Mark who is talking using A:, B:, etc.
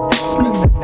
A: 嗯。